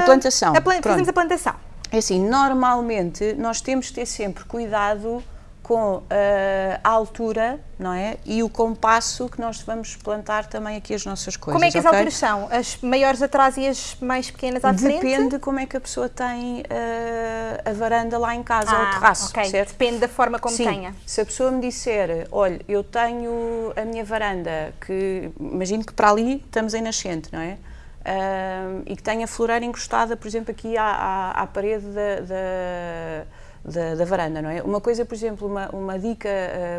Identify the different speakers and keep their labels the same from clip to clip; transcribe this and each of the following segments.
Speaker 1: A plantação.
Speaker 2: A pla fazemos a plantação.
Speaker 1: É assim, normalmente nós temos de ter sempre cuidado com uh, a altura, não é? E o compasso que nós vamos plantar também aqui as nossas coisas.
Speaker 2: Como é que as
Speaker 1: okay?
Speaker 2: alturas são? As maiores atrás e as mais pequenas à
Speaker 1: Depende
Speaker 2: frente?
Speaker 1: Depende como é que a pessoa tem uh, a varanda lá em casa ah, ou o terraço,
Speaker 2: okay.
Speaker 1: certo?
Speaker 2: Depende da forma como
Speaker 1: Sim.
Speaker 2: tenha.
Speaker 1: Se a pessoa me disser, olha, eu tenho a minha varanda, que imagino que para ali estamos em nascente, não é? Uh, e que tenha floreira encostada, por exemplo, aqui à, à, à parede da, da da, da, varanda, não é? Uma coisa, por exemplo, uma, uma dica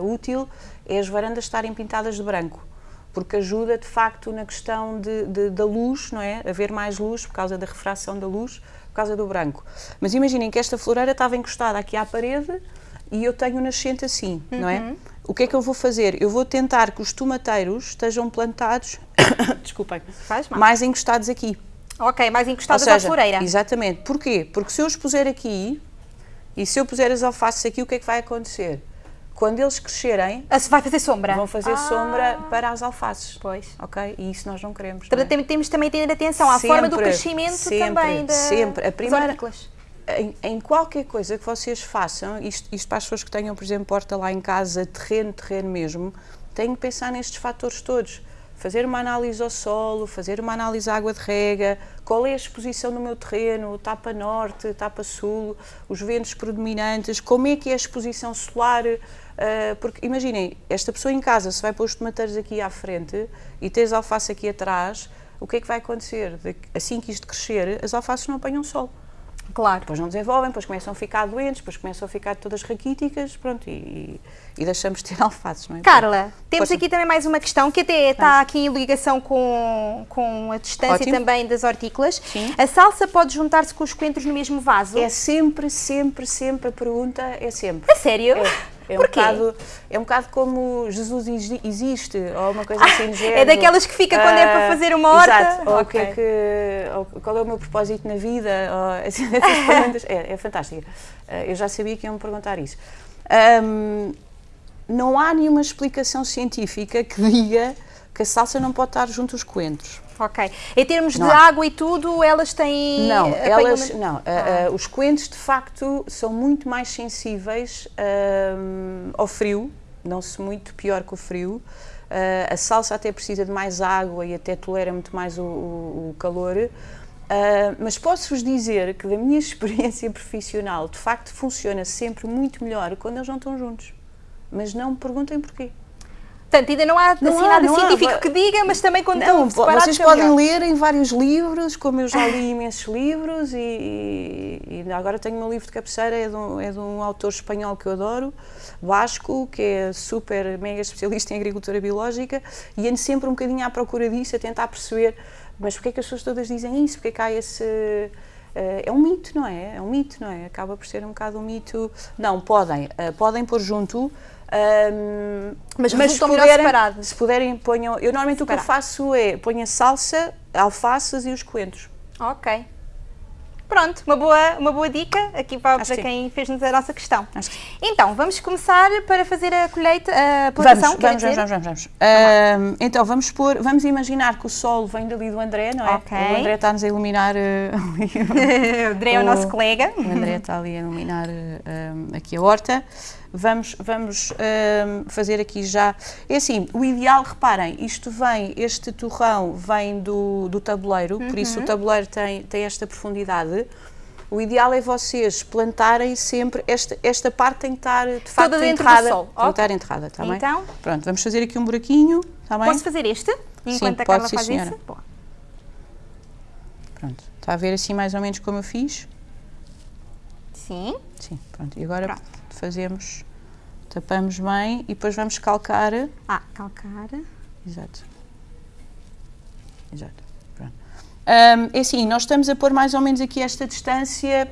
Speaker 1: uh, útil é as varandas estarem pintadas de branco, porque ajuda de facto na questão de, de, da luz, não é? Haver mais luz por causa da refração da luz, por causa do branco. Mas imaginem que esta floreira estava encostada aqui à parede e eu tenho um nascente assim, uhum. não é? O que é que eu vou fazer? Eu vou tentar que os tomateiros estejam plantados, desculpem, mais encostados aqui.
Speaker 2: Ok, mais encostados seja, à floreira.
Speaker 1: Exatamente. Porquê? Porque se eu os puser aqui, e se eu puser as alfaces aqui, o que é que vai acontecer? Quando eles crescerem...
Speaker 2: Ah, vai fazer sombra?
Speaker 1: Vão fazer
Speaker 2: ah.
Speaker 1: sombra para as alfaces.
Speaker 2: Pois.
Speaker 1: Ok? E isso nós não queremos. É?
Speaker 2: Temos também de ter atenção à
Speaker 1: sempre,
Speaker 2: forma do crescimento
Speaker 1: sempre,
Speaker 2: também da,
Speaker 1: sempre. A primeira, em, em, qualquer coisa que vocês façam, isto, isto para as pessoas que tenham, por exemplo, porta lá em casa, terreno, terreno mesmo, têm que pensar nestes fatores todos fazer uma análise ao solo, fazer uma análise à água de rega, qual é a exposição do meu terreno, tapa norte, tapa sul, os ventos predominantes, como é que é a exposição solar, uh, porque imaginem, esta pessoa em casa, se vai pôr os tomateiros aqui à frente e tens alface aqui atrás, o que é que vai acontecer? Assim que isto crescer, as alfaces não apanham sol.
Speaker 2: Claro.
Speaker 1: Depois não desenvolvem, depois começam a ficar doentes, depois começam a ficar todas raquíticas, pronto, e, e deixamos de ter alfaces, não é?
Speaker 2: Carla, temos aqui também mais uma questão que até está aqui em ligação com, com a distância Ótimo. também das hortícolas.
Speaker 1: Sim.
Speaker 2: A salsa pode juntar-se com os coentros no mesmo vaso?
Speaker 1: É sempre, sempre, sempre, a pergunta é sempre.
Speaker 2: A sério?
Speaker 1: É. É um, bocado, é um bocado como Jesus existe, ou uma coisa assim de género.
Speaker 2: É daquelas que fica quando é para fazer uma horta?
Speaker 1: Exato, ou, okay. que é que, qual é o meu propósito na vida, ou, assim, essas perguntas, é, é fantástica. Eu já sabia que iam me perguntar isso. Um, não há nenhuma explicação científica que diga que a salsa não pode estar junto aos coentros.
Speaker 2: Ok. Em termos não de há. água e tudo, elas têm...
Speaker 1: Não, elas, não. Ah. Uh, uh, os coentros, de facto, são muito mais sensíveis uh, ao frio, não-se muito pior que o frio. a salsa até precisa de mais água e até tolera muito mais o, o, o calor. mas posso-vos dizer que, da minha experiência profissional, de facto, funciona sempre muito melhor quando eles não estão juntos. Mas não me perguntem porquê.
Speaker 2: Portanto, ainda não há não assim, há, nada científico há. que diga, mas também quando não.
Speaker 1: Vocês podem melhor. ler em vários livros, como eu já li imensos livros, e, e, e, agora tenho meu livro de cabeceira, é de, um, é de um autor espanhol que eu adoro, Vasco, que é super, mega especialista em agricultura biológica, e ando sempre um bocadinho à procura disso, a tentar perceber, mas porquê é que as pessoas todas dizem isso? Porquê é que há esse... Uh, é um mito, não é? É um mito, não é? Acaba por ser um bocado um mito. Não, podem, uh, podem pôr junto, um,
Speaker 2: mas mas se puderem,
Speaker 1: se puderem, ponham. Eu normalmente Separado. o que eu faço é ponho a salsa, alfaces e os coentros.
Speaker 2: Ok. Pronto, uma boa, uma boa dica aqui para, para quem fez-nos a nossa questão. Então, vamos começar para fazer a colheita, a plantação,
Speaker 1: vamos, vamos, vamos, vamos, vamos, vamos. então, vamos pôr, vamos imaginar que o sol vem dali do André, não é?
Speaker 2: Okay.
Speaker 1: O André está-nos a iluminar uh,
Speaker 2: o André é o nosso colega.
Speaker 1: O André está ali a iluminar uh, aqui a horta vamos, vamos um, fazer aqui já. É assim, o ideal, reparem, isto vem, este torrão vem do, do tabuleiro, uhum. por isso o uhum. tabuleiro tem, tem esta profundidade. O ideal é vocês plantarem sempre, esta, esta parte tem que estar de facto
Speaker 2: Toda
Speaker 1: enterrada.
Speaker 2: Sol.
Speaker 1: Tem que estar enterrada, está bem?
Speaker 2: Então?
Speaker 1: Pronto, vamos fazer aqui um buraquinho, está bem?
Speaker 2: Posso fazer este? Enquanto
Speaker 1: sim,
Speaker 2: a Carla faz
Speaker 1: sim, senhora.
Speaker 2: isso? Boa.
Speaker 1: Pronto, está a ver assim mais ou menos como eu fiz?
Speaker 2: Sim.
Speaker 1: Sim, pronto. E agora
Speaker 2: pronto.
Speaker 1: Fazemos Tapamos bem e depois vamos calcar.
Speaker 2: Ah, calcar.
Speaker 1: Exato. Exato. Pronto. Um, é assim, nós estamos a pôr mais ou menos aqui esta distância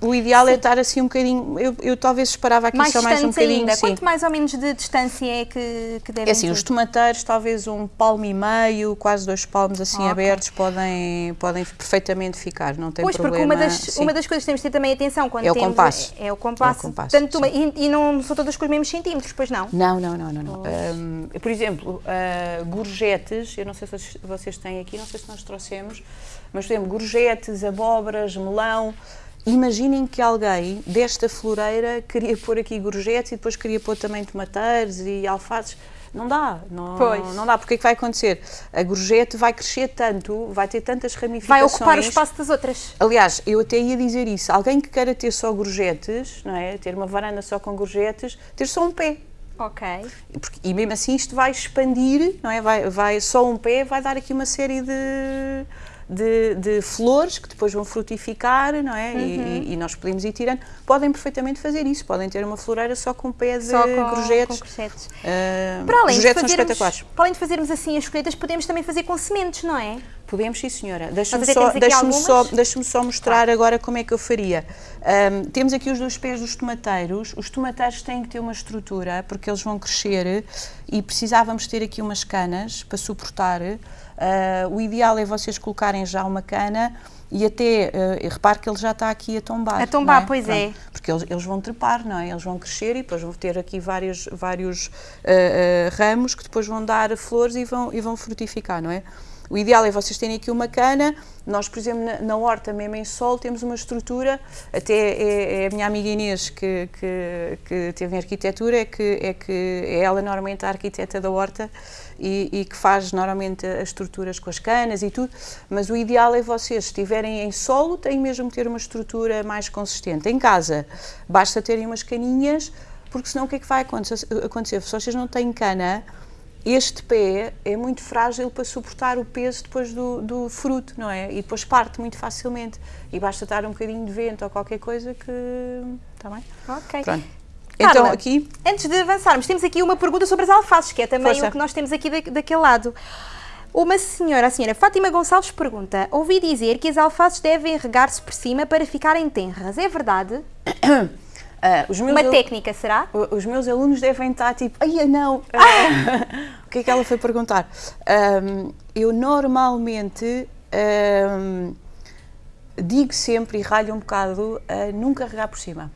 Speaker 1: o ideal é sim. é estar assim um bocadinho, eu, eu talvez esperava aqui
Speaker 2: mais
Speaker 1: só mais um bocadinho.
Speaker 2: Ainda. Quanto mais ou menos de distância é que, que devem
Speaker 1: É assim, ter? os tomateiros talvez um palmo e meio, quase dois palmos assim abertos podem, podem perfeitamente ficar, não tem
Speaker 2: pois,
Speaker 1: problema.
Speaker 2: Pois, porque uma das, uma das coisas que temos de ter também atenção quando
Speaker 1: é
Speaker 2: temos...
Speaker 1: O compasso.
Speaker 2: É, é o compasso. É o compasso. Tanto, e, e, não são todas com os mesmos centímetros, pois não?
Speaker 1: Não, não, não, não. não. Um, por exemplo, uh, gorjetes, eu não sei se vocês têm aqui, não sei se nós trouxemos, mas por exemplo, gorjetes, abóboras, melão Imaginem que alguém desta floreira queria pôr aqui gorjetes e depois queria pôr também tomateiros e alfaces. Não dá, não, pois. não dá, porque é que vai acontecer? A gorjete vai crescer tanto, vai ter tantas ramificações.
Speaker 2: Vai ocupar o espaço das outras.
Speaker 1: Aliás, eu até ia dizer isso, alguém que queira ter só gorjetes, não é? ter uma varanda só com gorjetes, ter só um pé.
Speaker 2: Ok.
Speaker 1: Porque, e mesmo assim isto vai expandir, não é? Vai, vai, só um pé vai dar aqui uma série de de, de, flores que depois vão frutificar, não é? Uhum. E, e, nós podemos ir tirando. Podem perfeitamente fazer isso, podem ter uma floreira só com pé de só com,
Speaker 2: gorjetes. Com gorjetes. Uh, para além
Speaker 1: gorjetes de fazermos,
Speaker 2: Para além de fazermos assim as colheitas, podemos também fazer com sementes, não é?
Speaker 1: Podemos, sim senhora. Deixa-me só, deixa só, deixa só mostrar claro. agora como é que eu faria. Um, temos aqui os dois pés dos tomateiros. Os tomateiros têm que ter uma estrutura, porque eles vão crescer e precisávamos ter aqui umas canas para suportar Uh, o ideal é vocês colocarem já uma cana e até, uh, repare que ele já está aqui a tombar.
Speaker 2: A tombar,
Speaker 1: é?
Speaker 2: pois Pronto, é.
Speaker 1: Porque eles, eles, vão trepar, não é? Eles vão crescer e depois vão ter aqui vários, vários uh, uh, ramos que depois vão dar flores e vão, e vão frutificar, não é? O ideal é vocês terem aqui uma cana. Nós, por exemplo, na, na horta, mesmo em sol, temos uma estrutura. Até é, é a minha amiga Inês que, que, que, teve em arquitetura, é que, é que é ela normalmente a arquiteta da horta e, e, que faz normalmente as estruturas com as canas e tudo. Mas o ideal é vocês, se estiverem em solo, têm mesmo ter uma estrutura mais consistente. Em casa, basta terem umas caninhas, porque senão o que é que vai acontecer? Se vocês não têm cana, este pé é muito frágil para suportar o peso depois do, do, fruto, não é? E depois parte muito facilmente. E basta dar um bocadinho de vento ou qualquer coisa que. Está bem?
Speaker 2: Ok.
Speaker 1: Pronto. Carla, então, aqui.
Speaker 2: Antes de avançarmos, temos aqui uma pergunta sobre as alfaces, que é também Força. o que nós temos aqui da, daquele lado. Uma senhora, a senhora Fátima Gonçalves pergunta: Ouvi dizer que as alfaces devem regar-se por cima para ficarem tenras. É verdade? Uh, uma técnica, será?
Speaker 1: Os meus alunos devem estar tipo, ai não, uh, o que é que ela foi perguntar? Um, eu normalmente um, digo sempre e ralho um bocado uh, nunca regar por cima.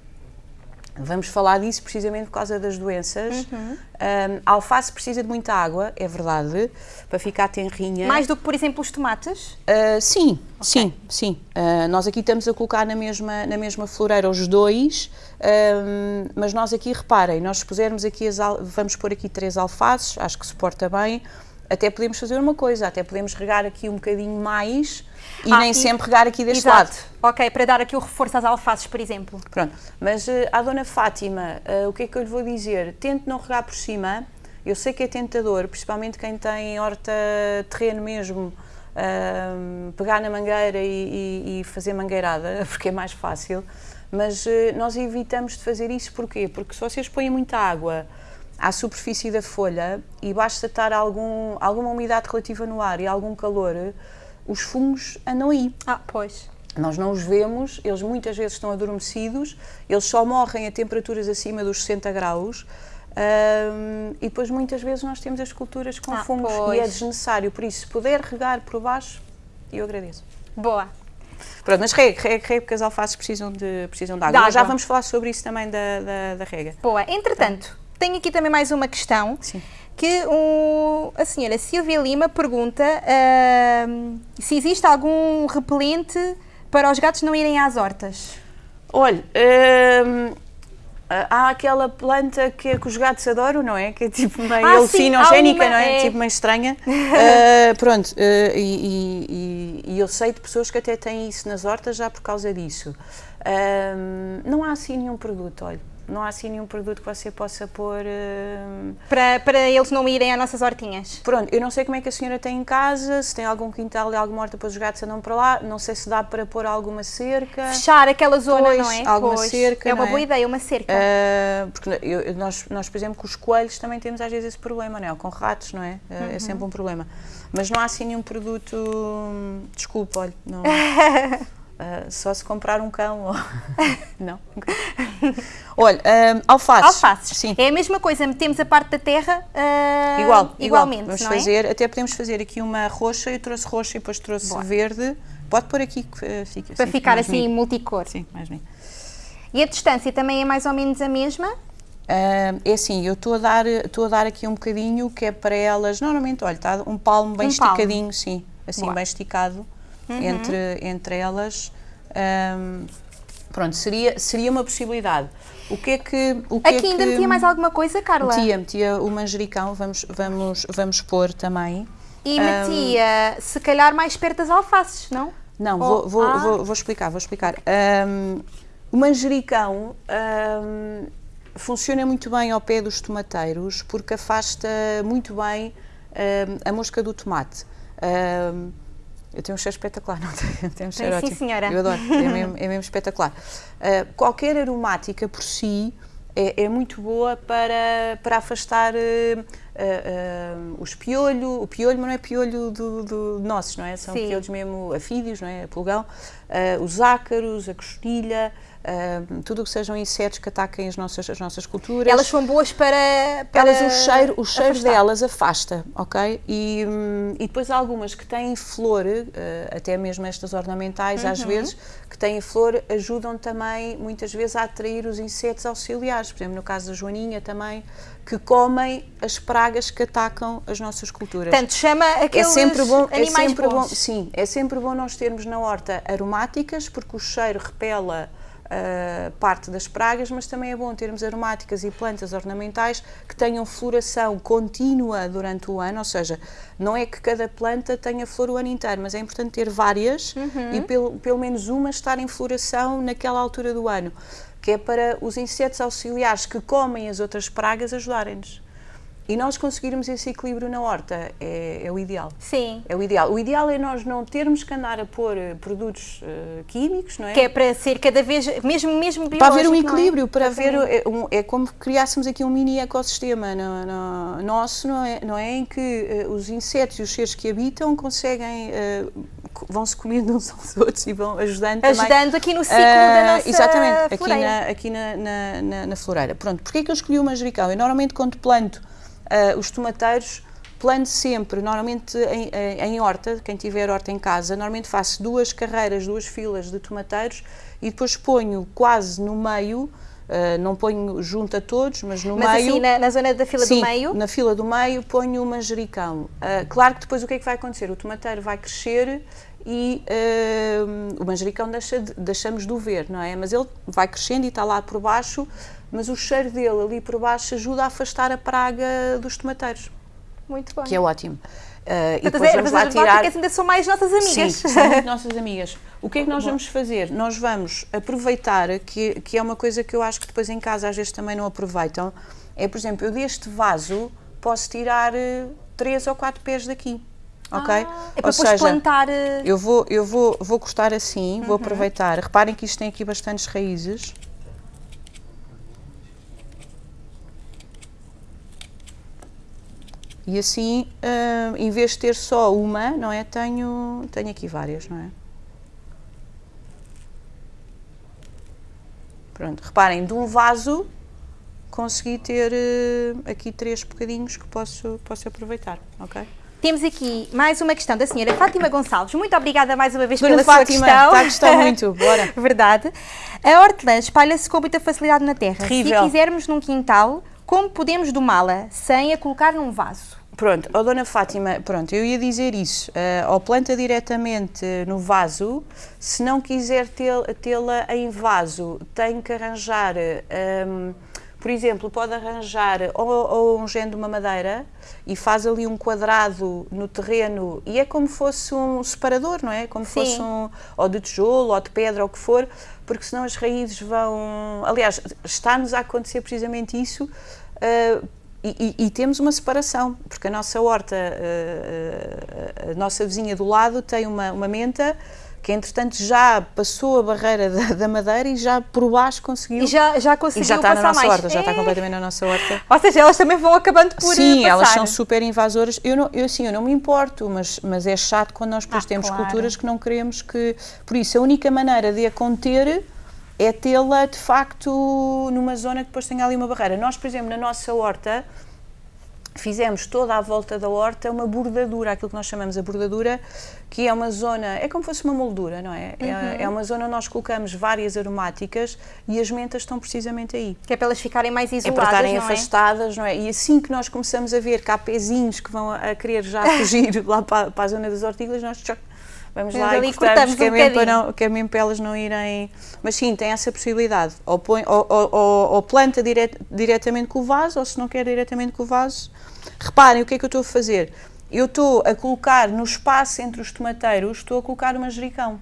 Speaker 1: Vamos falar disso precisamente por causa das doenças. Uhum. Um, a alface precisa de muita água, é verdade, para ficar tenrinha.
Speaker 2: Mais do que, por exemplo, os tomates?
Speaker 1: Uh, sim, okay. sim, sim. Uh, nós aqui estamos a colocar na mesma, na mesma floreira os dois, um, mas nós aqui, reparem, nós se pusermos aqui, as, vamos pôr aqui três alfaces, acho que suporta bem, até podemos fazer uma coisa, até podemos regar aqui um bocadinho mais e ah, nem e, sempre regar aqui deste exato. lado.
Speaker 2: Ok, para dar aqui o reforço às alfaces, por exemplo.
Speaker 1: Pronto, mas uh, à Dona Fátima, uh, o que é que eu lhe vou dizer? Tente não regar por cima, eu sei que é tentador, principalmente quem tem horta terreno mesmo, uh, pegar na mangueira e, e, e, fazer mangueirada, porque é mais fácil, mas nós evitamos de fazer isso porquê? Porque se vocês põem muita água à superfície da folha e basta estar algum, alguma umidade relativa no ar e algum calor, os fungos andam aí.
Speaker 2: Ah, pois.
Speaker 1: Nós não os vemos, eles muitas vezes estão adormecidos, eles só morrem a temperaturas acima dos 60 graus. Um, e depois muitas vezes nós temos as culturas com ah, fungos pois. e é desnecessário, por isso se puder regar por baixo, eu agradeço.
Speaker 2: Boa.
Speaker 1: Pronto, mas rega, rega, rega porque as alfaces precisam de, precisam de água. Já vamos falar sobre isso também da, da, da rega.
Speaker 2: Boa, entretanto, tenho aqui também mais uma questão.
Speaker 1: Sim
Speaker 2: que um, a senhora Silvia Lima pergunta uh, se existe algum repelente para os gatos não irem às hortas.
Speaker 1: Olha, uh, há aquela planta que, que, os gatos adoram, não é? Que é tipo meio ah, alucinogénica, não é? é? Tipo meio estranha. uh, pronto, uh, e, e, e, eu sei de pessoas que até têm isso nas hortas já por causa disso. não há assim nenhum produto, olha não há assim nenhum produto que você possa pôr. Uh...
Speaker 2: Para, para eles não irem às nossas hortinhas?
Speaker 1: Pronto, eu não sei como é que a senhora tem em casa, se tem algum quintal e alguma horta para os gatos andam para lá, não sei se dá para pôr alguma cerca.
Speaker 2: Fechar aquela zona,
Speaker 1: pois,
Speaker 2: não é?
Speaker 1: Alguma pois. cerca.
Speaker 2: É uma
Speaker 1: é?
Speaker 2: boa ideia, uma cerca.
Speaker 1: Uh, porque eu, nós, nós, por exemplo, com os coelhos também temos às vezes esse problema, não é? Ou com ratos, não é? Uh, uhum. É sempre um problema. Mas não há assim nenhum produto. Desculpa, olha, não. Uh, Uh, só se comprar um cão. Ou... não. Olha, um, alfaces.
Speaker 2: Alfaces. Sim. É a mesma coisa, metemos a parte da terra uh,
Speaker 1: igual, igualmente. Igual. Vamos é? fazer, até podemos fazer aqui uma roxa, eu trouxe roxa e depois trouxe Boa. verde. Pode pôr aqui que fica
Speaker 2: Para assim, ficar assim multicor.
Speaker 1: Sim, mais bem.
Speaker 2: E a distância também é mais ou menos a mesma?
Speaker 1: É assim, eu estou a, dar, estou a dar aqui um bocadinho que é para elas, normalmente, olha, está um palmo bem um esticadinho, palmo. sim, assim, Boa. bem esticado uhum. entre, entre elas. Um, pronto, seria, seria uma possibilidade. O que é que. O que
Speaker 2: Aqui
Speaker 1: é
Speaker 2: ainda
Speaker 1: que,
Speaker 2: metia mais alguma coisa, Carla?
Speaker 1: Metia, metia o manjericão, vamos, vamos, vamos pôr também.
Speaker 2: E metia, um, se calhar, mais perto das alfaces, não?
Speaker 1: Não, oh, vou, vou, ah. vou, vou, explicar, vou explicar. Um, o manjericão um, funciona muito bem ao pé dos tomateiros porque afasta muito bem a mosca do tomate. Eu tenho um cheiro espetacular, não tenho? Tenho um cheiro
Speaker 2: sim,
Speaker 1: ótimo.
Speaker 2: Sim, senhora.
Speaker 1: Eu adoro, é mesmo, é mesmo espetacular. Uh, qualquer aromática por si é, é, muito boa para, para afastar uh, uh, os piolho, o piolho, mas não é piolho do, do nossos, não é? São sim. piolhos mesmo afídeos, não é? Pulgão, os ácaros, a costilha, Uh, tudo o que sejam insetos que ataquem as nossas, as nossas culturas.
Speaker 2: Elas são boas para. para
Speaker 1: Elas, o cheiro, o cheiro delas afasta, ok? E, um, e depois há algumas que têm flor, uh, até mesmo estas ornamentais, uhum. às vezes, que têm flor, ajudam também, muitas vezes, a atrair os insetos auxiliares. Por exemplo, no caso da Joaninha também, que comem as pragas que atacam as nossas culturas.
Speaker 2: Portanto, chama aqueles é sempre bom, é sempre
Speaker 1: bons. bom, sim, é sempre bom nós termos na horta aromáticas, porque o cheiro repela uh, parte das pragas, mas também é bom termos aromáticas e plantas ornamentais que tenham floração contínua durante o ano, ou seja, não é que cada planta tenha flor o ano inteiro, mas é importante ter várias uhum. e pelo, pelo menos uma estar em floração naquela altura do ano, que é para os insetos auxiliares que comem as outras pragas ajudarem-nos. E nós conseguirmos esse equilíbrio na horta é, é, o ideal.
Speaker 2: Sim.
Speaker 1: É o ideal. O ideal é nós não termos que andar a pôr eh, produtos uh, químicos, não é?
Speaker 2: Que é para ser cada vez, mesmo, mesmo biológico,
Speaker 1: Para haver um é? equilíbrio, é? para haver, é, um, é, como criássemos aqui um mini ecossistema no, no, nosso, não é, não é? Em que uh, os insetos e os seres que habitam conseguem, uh, vão-se comendo uns aos outros e vão ajudando
Speaker 2: Ajudando
Speaker 1: também,
Speaker 2: aqui no ciclo da nossa
Speaker 1: Exatamente,
Speaker 2: floreira.
Speaker 1: aqui, na, aqui na, na, na, floreira. Pronto, porquê é que eu escolhi o manjericão? Eu normalmente quando planto Uh, os tomateiros plano sempre, normalmente em, em, horta, quem tiver horta em casa, normalmente faço duas carreiras, duas filas de tomateiros e depois ponho quase no meio, uh, não ponho junto a todos, mas no
Speaker 2: mas
Speaker 1: meio...
Speaker 2: Mas assim, na, na, zona da fila
Speaker 1: sim,
Speaker 2: do meio?
Speaker 1: na fila do meio ponho o manjericão. Uh, claro que depois o que é que vai acontecer? O tomateiro vai crescer e uh, o manjericão deixa de, deixamos de o ver, não é? Mas ele vai crescendo e está lá por baixo, mas o cheiro dele ali por baixo ajuda a afastar a praga dos tomateiros.
Speaker 2: Muito bom.
Speaker 1: Que é ótimo.
Speaker 2: Uh, e depois vamos lá tirar... ainda são mais nossas amigas.
Speaker 1: Sim, são muito nossas amigas. O que é que nós vamos fazer? Nós vamos aproveitar, que, que é uma coisa que eu acho que depois em casa às vezes também não aproveitam, é, por exemplo, eu deste vaso posso tirar uh, três ou quatro pés daqui. Ok? Ah,
Speaker 2: é para Ou depois seja, plantar.
Speaker 1: Eu vou, eu vou, vou cortar assim, uhum. vou aproveitar. Reparem que isto tem aqui bastantes raízes. E assim, uh, em vez de ter só uma, não é? Tenho, tenho aqui várias, não é? Pronto, reparem, de um vaso consegui ter uh, aqui três bocadinhos que posso, posso aproveitar, ok?
Speaker 2: Temos aqui mais uma questão da senhora Fátima Gonçalves. Muito obrigada mais uma vez
Speaker 1: Dona
Speaker 2: pela
Speaker 1: Fátima,
Speaker 2: sua questão.
Speaker 1: Está a gostar muito, bora.
Speaker 2: Verdade. A hortelã espalha-se com muita facilidade na terra.
Speaker 1: Terrível.
Speaker 2: Se quisermos num quintal, como podemos domá-la sem a colocar num vaso?
Speaker 1: Pronto, oh, Dona Fátima, pronto, eu ia dizer isso, uh, ou planta diretamente no vaso, se não quiser tê-la em vaso, tem que arranjar, um, ehm, por exemplo, pode arranjar ou, ou um género de uma madeira e faz ali um quadrado no terreno e é como fosse um separador, não é? Como Sim. fosse um, ou de tijolo, ou de pedra, ou o que for, porque senão as raízes vão... Aliás, está-nos a acontecer precisamente isso, uh, e, e, e, temos uma separação, porque a nossa horta, a, a, a, nossa vizinha do lado tem uma, uma menta que entretanto já passou a barreira da, da madeira e já por baixo conseguiu.
Speaker 2: E já, já conseguiu
Speaker 1: e já está
Speaker 2: na
Speaker 1: nossa
Speaker 2: mais.
Speaker 1: horta, já está completamente na nossa horta.
Speaker 2: Ou seja, elas também vão acabando por
Speaker 1: Sim,
Speaker 2: passar.
Speaker 1: elas são super invasoras. Eu, não, eu, assim, eu não me importo, mas, mas é chato quando nós depois
Speaker 2: ah,
Speaker 1: temos
Speaker 2: claro.
Speaker 1: culturas que não queremos que... Por isso, a única maneira de a conter é tê-la, de facto, numa zona que depois tenha ali uma barreira. Nós, por exemplo, na nossa horta, fizemos toda à volta da horta uma bordadura, aquilo que nós chamamos a bordadura, que é uma zona, é como se fosse uma moldura, não é? Uhum. É, é, uma zona onde nós colocamos várias aromáticas e as mentas estão precisamente aí.
Speaker 2: Que é para elas ficarem mais isoladas,
Speaker 1: É para estarem
Speaker 2: não
Speaker 1: afastadas, é? não é? E assim que nós começamos a ver que há pezinhos que vão a querer já fugir lá para, para, a zona das hortícolas, nós vamos lá e cortamos,
Speaker 2: cortamos
Speaker 1: que, é
Speaker 2: um
Speaker 1: mesmo para não, que é mesmo para elas não irem... Mas sim, tem essa possibilidade. Ou, põe, ou, ou, ou, planta dire, diretamente com o vaso, ou se não quer diretamente com o vaso... Reparem o que é que eu estou a fazer. Eu estou a colocar no espaço entre os tomateiros, estou a colocar o manjericão.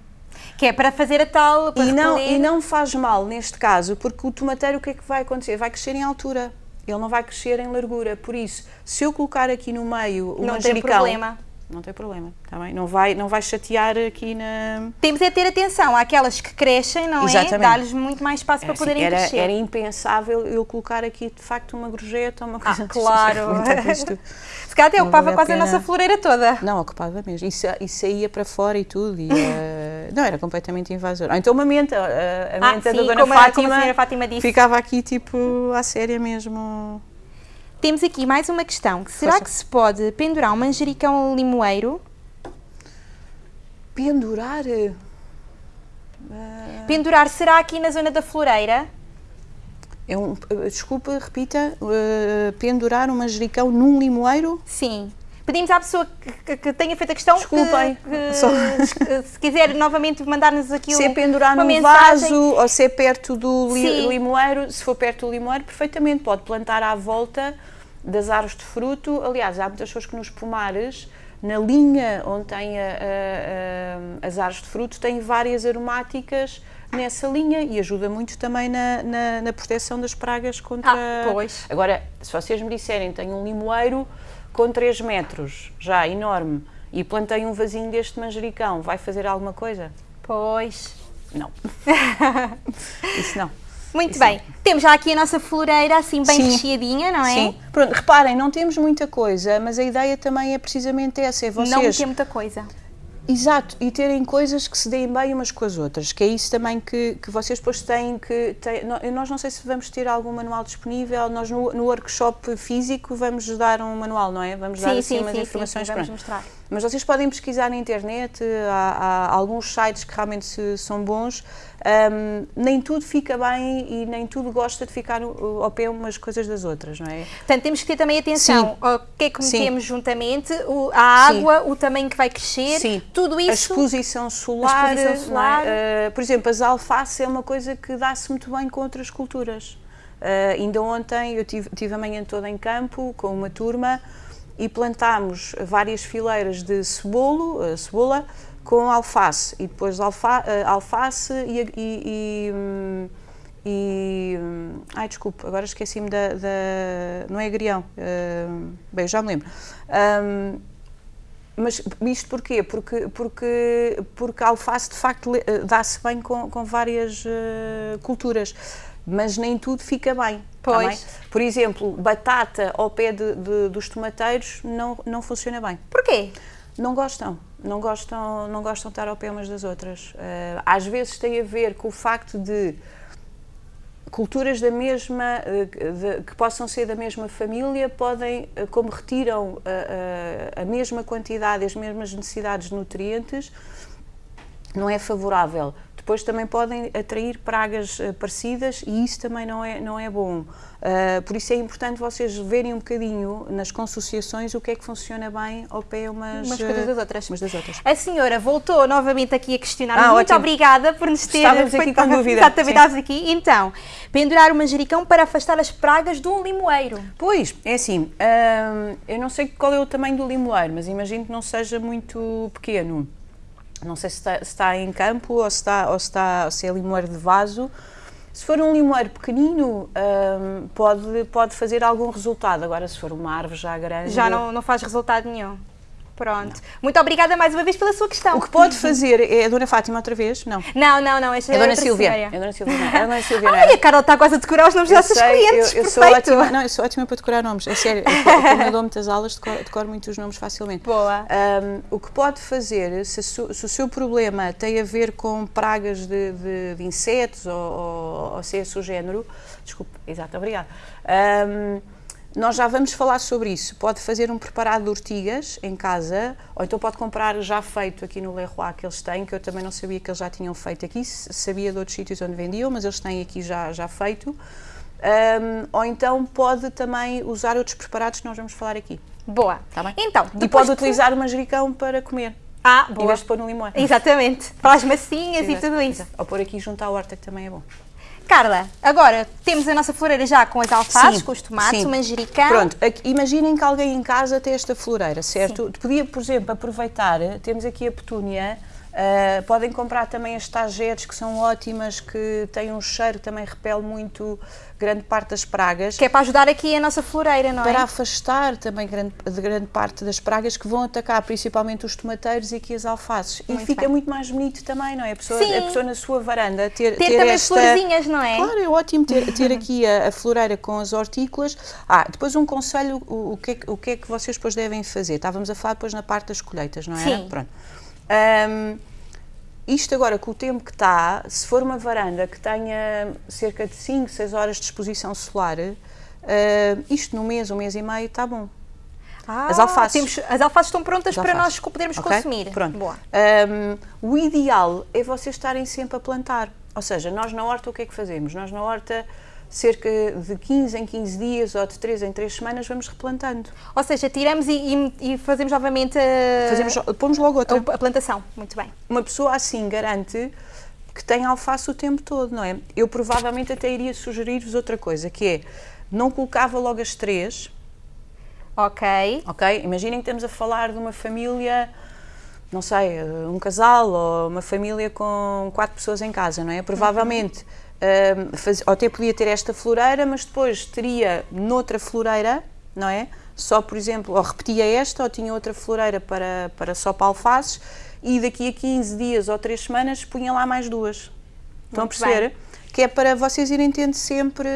Speaker 2: Que é para fazer a tal... Para
Speaker 1: E não,
Speaker 2: repelir.
Speaker 1: e não faz mal neste caso, porque o tomateiro o que é que vai acontecer? Vai crescer em altura. Ele não vai crescer em largura. Por isso, se eu colocar aqui no meio o
Speaker 2: Não tem
Speaker 1: manjericão...
Speaker 2: problema.
Speaker 1: Não tem problema, está bem? Não vai, não vai chatear aqui na...
Speaker 2: Temos é ter atenção àquelas que crescem, não
Speaker 1: Exatamente.
Speaker 2: é? Dar-lhes muito mais espaço para
Speaker 1: Assim,
Speaker 2: poderem
Speaker 1: era,
Speaker 2: crescer.
Speaker 1: era impensável eu colocar aqui, de facto, uma gorjeta ou uma coisa...
Speaker 2: Ah, claro. Se calhar até
Speaker 1: Não
Speaker 2: ocupava
Speaker 1: vale a
Speaker 2: quase a
Speaker 1: pena.
Speaker 2: nossa floreira toda.
Speaker 1: Não, ocupava mesmo. Isso, isso saía para fora e tudo. E, eh, não, era completamente invasor. Ou então uma menta. A, a
Speaker 2: Ah,
Speaker 1: menta
Speaker 2: sim,
Speaker 1: da Dona
Speaker 2: como a- a
Speaker 1: Fátima.
Speaker 2: Fátima.
Speaker 1: Ficava aqui, tipo, à séria mesmo.
Speaker 2: Temos aqui mais uma questão. Será que se pode pendurar um manjericão limoeiro?
Speaker 1: Pendurar. eh,
Speaker 2: Pendurar será aqui na zona da floreira?
Speaker 1: É um, eh, desculpa, repita. eh, pendurar um manjericão num limoeiro?
Speaker 2: Sim. Pedimos à pessoa que, que- que tenha feito a questão que-
Speaker 1: Desculpem.
Speaker 2: que,
Speaker 1: Só-
Speaker 2: se quiser novamente mandar-nos aqui
Speaker 1: Se é
Speaker 2: um-
Speaker 1: pendurar
Speaker 2: uma
Speaker 1: num
Speaker 2: mensagem.
Speaker 1: vaso ou se é perto do li- limoeiro, se for perto do limoeiro, perfeitamente. Pode plantar à volta das árvores de fruto. Aliás, há muitas pessoas que nos pomares, na linha onde tem a- a- a- as árvores de fruto, têm várias aromáticas nessa linha e ajuda muito também na, na, na proteção das pragas contra...
Speaker 2: Ah, pois.
Speaker 1: Agora, se vocês me disserem, tenho um limoeiro com 3 metros, já enorme, e plantei um vasinho deste manjericão, vai fazer alguma coisa?
Speaker 2: Pois.
Speaker 1: Não. Isso não.
Speaker 2: Muito bem. Temos já aqui a nossa floreira assim bem
Speaker 1: Sim.
Speaker 2: recheadinha, não é?
Speaker 1: Sim. Pronto, reparem, não temos muita coisa, mas a ideia também é precisamente essa, é vocês...
Speaker 2: Não meter muita coisa.
Speaker 1: Exato, e terem coisas que se deem bem umas com as outras, que é isso também que, que vocês depois têm que... Têm, nó- nós não sei se vamos ter algum manual disponível, nós no, no workshop físico vamos dar um manual, não é? Vamos dar
Speaker 2: Sim,
Speaker 1: assim
Speaker 2: sim,
Speaker 1: umas
Speaker 2: sim, sim,
Speaker 1: informações.
Speaker 2: sim, vamos
Speaker 1: pronto.
Speaker 2: mostrar.
Speaker 1: Mas vocês podem pesquisar na internet, há, há alguns sites que realmente se- são bons. Ahm, nem tudo fica bem e nem tudo gosta de ficar ao pé umas coisas das outras, não é?
Speaker 2: Portanto, temos que ter também atenção
Speaker 1: Sim.
Speaker 2: ao que é que
Speaker 1: Sim.
Speaker 2: metemos juntamente, o- a
Speaker 1: Sim.
Speaker 2: água, o tamanho que vai crescer,
Speaker 1: Sim.
Speaker 2: tudo
Speaker 1: A
Speaker 2: isso.
Speaker 1: exposição solar.
Speaker 2: A exposição
Speaker 1: é?
Speaker 2: solar.
Speaker 1: Ah, por exemplo, as alface é uma coisa que dá-se muito bem com outras culturas. Ah, ainda ontem eu tive, tive a manhã toda em campo com uma turma e plantámos várias fileiras de cebolo, ah, cebola com alface e depois alfa, ah, alface e, e- e, hum, e, hum, ai desculpe, agora esqueci-me da, da- não é agrião, ah, bem, já me lembro. Hum, mas isto porquê? Porque, porque, porque a alface de facto eh, dá-se bem com, com várias eh, culturas, mas nem tudo fica bem. tá
Speaker 2: Pois.
Speaker 1: bem? Por exemplo, batata ao pé de- de- dos tomateiros não, não funciona bem.
Speaker 2: Porquê?
Speaker 1: Não gostam, não gostam, não gostam de estar ao pé umas das outras. Eh, às vezes tem a ver com o facto de culturas da mesma, eh, de- que possam ser da mesma família, podem, eh, como retiram a, a- a mesma quantidade, as mesmas necessidades de nutrientes, não é favorável. Depois também podem atrair pragas eh, parecidas e isso também não é, não é bom. Ah, por isso é importante vocês verem um bocadinho nas consociações o que é que funciona bem ao pé umas,
Speaker 2: Umas coisas das
Speaker 1: eh,
Speaker 2: outras.
Speaker 1: umas das outras.
Speaker 2: A senhora voltou novamente aqui a questionar.
Speaker 1: Ah,
Speaker 2: Muito
Speaker 1: ótimo.
Speaker 2: obrigada por nos ter
Speaker 1: Estávamos aqui com dúvida,
Speaker 2: Exatamente, estávamos aqui. Então, pendurar o manjericão para afastar as pragas de um limoeiro.
Speaker 1: Pois, é assim, hum, eu não sei qual é o tamanho do limoeiro, mas imagino que não seja muito pequeno. Não sei se está, se está em campo ou se, está, ou, se está, ou se é limoeiro de vaso. Se for um limoeiro pequenino, hum, pode, pode fazer algum resultado. Agora, se for uma árvore já grande...
Speaker 2: Já não, não faz resultado nenhum. Pronto. Não. Muito obrigada mais uma vez pela sua questão.
Speaker 1: O que pode fazer é a Dona Fátima outra vez? Não.
Speaker 2: Não, não, não. Esta
Speaker 1: é a Dona Silvia. É a Dona Silvia. É a Dona Silvia.
Speaker 2: Ai, a Carla está quase a decorar os nomes das nossas clientes.
Speaker 1: Eu, eu sou ótima. Não, eu sou ótima para decorar nomes. É sério. Eu, como eu dou muitas aulas, decoro, decoro muitos nomes facilmente.
Speaker 2: Boa.
Speaker 1: Um, o que pode fazer, se, se, o seu problema tem a ver com pragas de, de, de insetos ou, ou, ou se é esse o género, desculpe, exato, obrigada. Um, nós já vamos falar sobre isso. Pode fazer um preparado de ortigas em casa, ou então pode comprar já feito aqui no Leroy que eles têm, que eu também não sabia que eles já tinham feito aqui, sabia de outros sítios onde vendiam, mas eles têm aqui já, já feito. Um, ou então pode também usar outros preparados que nós vamos falar aqui.
Speaker 2: Boa.
Speaker 1: Tá bem?
Speaker 2: Então,
Speaker 1: e pode utilizar o manjericão para comer.
Speaker 2: Ah, boa.
Speaker 1: Em vez de pôr no limão.
Speaker 2: Exatamente. Para as massinhas Sim, e tudo isso.
Speaker 1: Ou pôr aqui junto à horta, que também é bom.
Speaker 2: Carla, agora temos a nossa floreira já com as alfaces, sim, com os tomates, sim. o manjericão.
Speaker 1: Pronto, imaginem que alguém em casa tem esta floreira, certo? Sim. Podia, por exemplo, aproveitar, temos aqui a petúnia, Uh, podem comprar também as tagetes que são ótimas, que têm um cheiro que também repele muito grande parte das pragas.
Speaker 2: Que é para ajudar aqui a nossa floreira, não
Speaker 1: é? Para afastar também grande, de grande parte das pragas que vão atacar principalmente os tomateiros e aqui as alfaces. Muito e fica bem. muito mais bonito também, não é? A pessoa,
Speaker 2: Sim.
Speaker 1: a pessoa na sua varanda ter,
Speaker 2: ter, ter também esta... florzinhas, não é?
Speaker 1: Claro, é ótimo ter, ter aqui a, a, floreira com as hortícolas. Ah, depois um conselho, o, o, que é, o que é que vocês depois devem fazer? Estávamos a falar depois na parte das colheitas, não é?
Speaker 2: Sim.
Speaker 1: Pronto. Um, isto agora, com o tempo que está, se for uma varanda que tenha cerca de 5, 6 horas de exposição solar, uh, isto no mês, um mês e meio, está bom.
Speaker 2: Ah, as alfaces. Temos, as alfaces estão prontas para nós podermos okay? consumir.
Speaker 1: Pronto.
Speaker 2: Boa.
Speaker 1: Um, o ideal é vocês estarem sempre a plantar. Ou seja, nós na horta o que é que fazemos? Nós na horta cerca de 15 em 15 dias ou de 3 em 3 semanas vamos replantando.
Speaker 2: Ou seja, tiramos e, e, e fazemos novamente a,
Speaker 1: fazemos, pomos logo outra.
Speaker 2: A, plantação, muito bem.
Speaker 1: Uma pessoa assim garante que tem alface o tempo todo, não é? Eu provavelmente até iria sugerir-vos outra coisa, que é, não colocava logo as três.
Speaker 2: Ok.
Speaker 1: Ok? Imaginem que estamos a falar de uma família, não sei, um casal ou uma família com quatro pessoas em casa, não é? Provavelmente... Uhum uh, faz, ou até podia ter esta floreira, mas depois teria noutra floreira, não é? Só, por exemplo, ou repetia esta, ou tinha outra floreira para, para só para alfaces, e daqui a 15 dias ou 3 semanas punha lá mais duas. Estão Muito a perceber? Bem. Que é para vocês irem tendo sempre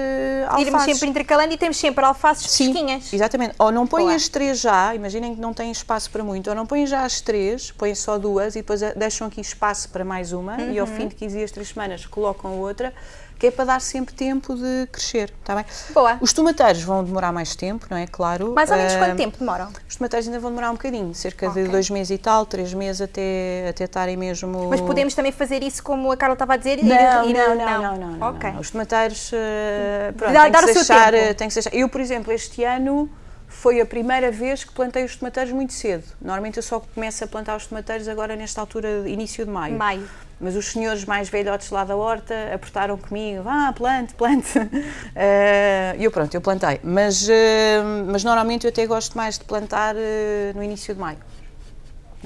Speaker 1: alfaces.
Speaker 2: Irmos sempre intercalando e temos sempre alfaces
Speaker 1: Sim,
Speaker 2: fresquinhas.
Speaker 1: exatamente. Ou não põem as três já, imaginem que não têm espaço para muito, ou não põem já as três, põem só duas e depois deixam aqui espaço para mais uma uhum. e ao uhum. fim de 15 dias, 3 semanas colocam outra que é para dar sempre tempo de crescer, está bem?
Speaker 2: Boa.
Speaker 1: Os tomateiros vão demorar mais tempo, não é? Claro.
Speaker 2: Mais ou menos uh, quanto tempo demoram?
Speaker 1: Os tomateiros ainda vão demorar um bocadinho, cerca okay. de dois meses e tal, três meses até, até estarem mesmo...
Speaker 2: Mas podemos também fazer isso como a Carla estava a dizer?
Speaker 1: Não, ir, ir, não, não, não, não, não,
Speaker 2: okay.
Speaker 1: não, Os tomateiros, uh, pronto, Dá, tem, que deixar, tem que deixar... Eu, por exemplo, este ano foi a primeira vez que plantei os tomateiros muito cedo. Normalmente eu só começo a plantar os tomateiros agora nesta altura, início de maio.
Speaker 2: Maio.
Speaker 1: Mas os senhores mais velhotes lá da horta apertaram comigo, vá, plante, plante. E uh, eu pronto, eu plantei. Mas, uh, mas normalmente eu até gosto mais de plantar uh, no início de maio.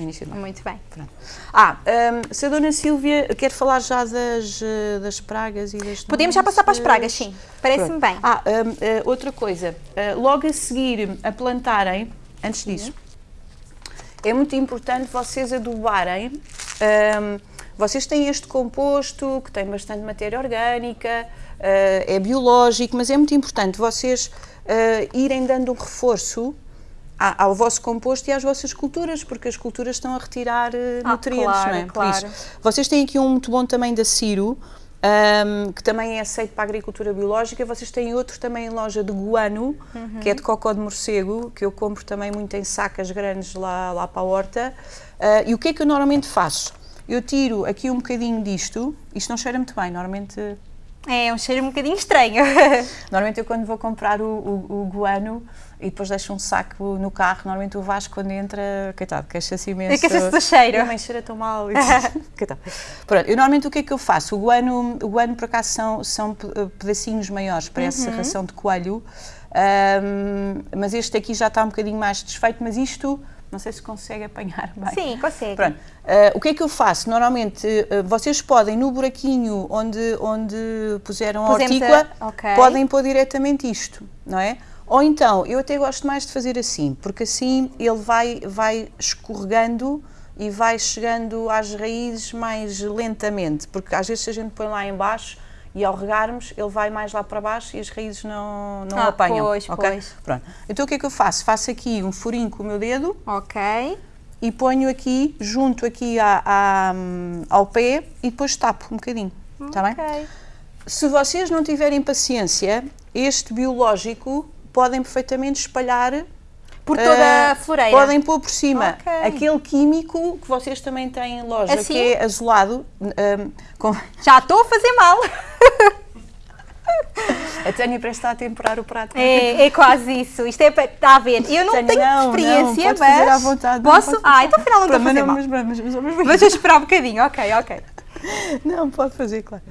Speaker 1: No início.
Speaker 2: Muito bem.
Speaker 1: Pronto. Ah, um, se a Dona Sílvia quer falar já das, das pragas e das
Speaker 2: Podemos já passar para as pragas, sim. Parece-me bem.
Speaker 1: Ah, um, outra coisa. logo a seguir a plantarem, antes disso, é muito importante vocês adubarem. Um, vocês têm este composto que tem bastante matéria orgânica, uh, é biológico, mas é muito importante vocês uh, irem dando um reforço ao vosso composto e às vossas culturas, porque as culturas estão a retirar uh, nutrientes,
Speaker 2: claro,
Speaker 1: não é?
Speaker 2: Claro.
Speaker 1: Vocês têm aqui um muito bom também da Ciro, um, que também é aceito para a agricultura biológica. Vocês têm outro também em loja de guano, uhum. que é de cocó de morcego, que eu compro também muito em sacas grandes lá, lá para a horta. Uh, e o que é que eu normalmente faço? Eu tiro aqui um bocadinho disto, isto não cheira muito bem, normalmente...
Speaker 2: É, um cheiro um bocadinho estranho.
Speaker 1: normalmente eu quando vou comprar o, o, o guano e depois deixo um saco no carro, normalmente o Vasco quando entra, coitado, queixa-se imenso.
Speaker 2: Queixa-se do cheiro.
Speaker 1: A mãe cheira tão mal. coitado. Pronto, eu normalmente o que é que eu faço? O guano, o guano por acaso são, são pedacinhos maiores para uhum. essa ração de coelho, um, mas este aqui já está um bocadinho mais desfeito, mas isto não sei se consegue apanhar bem.
Speaker 2: Sim, consegue.
Speaker 1: Pronto. Uh, o que é que eu faço? Normalmente, uh, vocês podem, no buraquinho onde, onde puseram a hortícola, a... Okay. podem pôr diretamente isto, não é? Ou então, eu até gosto mais de fazer assim, porque assim ele vai, vai escorregando e vai chegando às raízes mais lentamente, porque às vezes se a gente põe lá embaixo e ao regarmos ele vai mais lá para baixo e as raízes não, não
Speaker 2: ah,
Speaker 1: apanham.
Speaker 2: Pois,
Speaker 1: okay?
Speaker 2: pois.
Speaker 1: Pronto. Então o que é que eu faço? Faço aqui um furinho com o meu dedo.
Speaker 2: Ok.
Speaker 1: E ponho aqui, junto aqui à, à, ao pé e depois tapo um bocadinho. Está
Speaker 2: okay.
Speaker 1: bem? Se vocês não tiverem paciência, este biológico podem perfeitamente espalhar
Speaker 2: por toda a floreira.
Speaker 1: Podem pôr por cima okay. aquele químico que vocês também têm em loja,
Speaker 2: assim?
Speaker 1: que é azulado. Um,
Speaker 2: com... Já estou a fazer mal.
Speaker 1: A Tânia parece estar a temperar o prato.
Speaker 2: É, é quase isso. Isto é para. Está a ver. Eu não
Speaker 1: Tânia,
Speaker 2: tenho
Speaker 1: não,
Speaker 2: experiência,
Speaker 1: não,
Speaker 2: mas.
Speaker 1: Fazer à vontade,
Speaker 2: posso? Ah, então afinal não estou a fazer mal.
Speaker 1: Mas, mas, mas, mas,
Speaker 2: mas vou esperar um bocadinho. Ok, ok.
Speaker 1: Não, pode fazer, claro.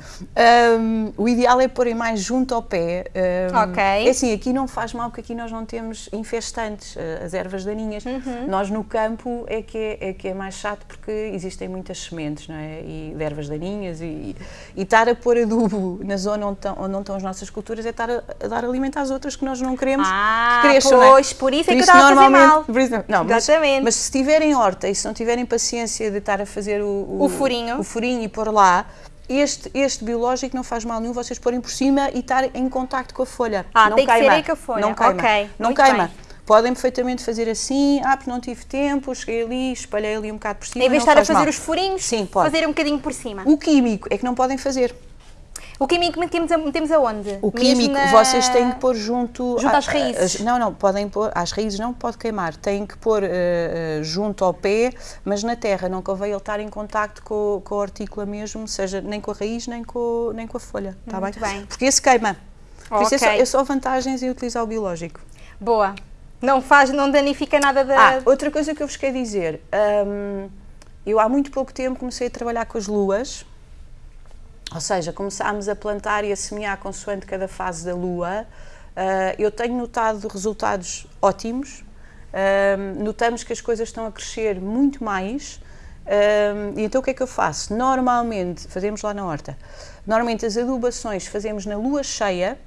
Speaker 1: Um, o ideal é porem mais junto ao pé. Um,
Speaker 2: ok.
Speaker 1: É assim, aqui não faz mal porque aqui nós não temos infestantes, eh, as ervas daninhas.
Speaker 2: Uhum.
Speaker 1: Nós no campo é que é, é, que é mais chato porque existem muitas sementes, não é? E de ervas daninhas e, e estar a pôr adubo na zona onde, estão, onde não estão as nossas culturas é estar a, a, dar alimento às outras que nós não queremos
Speaker 2: ah,
Speaker 1: que cresçam,
Speaker 2: pois,
Speaker 1: não é?
Speaker 2: por isso é que eu estava a fazer mal.
Speaker 1: Por isso, não, mas,
Speaker 2: Exatamente.
Speaker 1: mas se tiverem horta e se não tiverem paciência de estar a fazer o, o,
Speaker 2: o furinho.
Speaker 1: o furinho e pôr lá, este, este biológico não faz mal nenhum vocês porem por cima e estar em contacto com a folha.
Speaker 2: Ah,
Speaker 1: não
Speaker 2: tem
Speaker 1: queima.
Speaker 2: que ser aí com a folha.
Speaker 1: Não queima.
Speaker 2: Okay.
Speaker 1: Não queima.
Speaker 2: Bem.
Speaker 1: Podem perfeitamente fazer assim, ah, porque não tive tempo, cheguei ali, espalhei ali um bocado por cima.
Speaker 2: Em vez de estar a fazer
Speaker 1: mal.
Speaker 2: os furinhos,
Speaker 1: Sim, pode.
Speaker 2: fazer um bocadinho por cima.
Speaker 1: O químico é que não podem fazer.
Speaker 2: O químico metemos, metemos aonde?
Speaker 1: O químico
Speaker 2: na...
Speaker 1: vocês têm que pôr junto...
Speaker 2: Junto às raízes?
Speaker 1: não, não, podem pôr, às raízes não pode queimar, têm que pôr uh, junto ao pé, mas na terra, não convém ele estar em contacto com, com a hortícola mesmo, seja nem com a raiz nem com, nem com a folha, está bem?
Speaker 2: bem?
Speaker 1: Porque esse queima. Por
Speaker 2: okay.
Speaker 1: isso é só, é só vantagens em utilizar o biológico.
Speaker 2: Boa. Não faz, não danifica nada da...
Speaker 1: Ah, outra coisa que eu vos quero dizer, um, eu há muito pouco tempo comecei a trabalhar com as luas, ou seja, começámos a plantar e a semear consoante cada fase da lua. Uh, eu tenho notado resultados ótimos, uh, notamos que as coisas estão a crescer muito mais. Uh, e então o que é que eu faço? Normalmente, fazemos lá na horta, normalmente as adubações fazemos na lua cheia,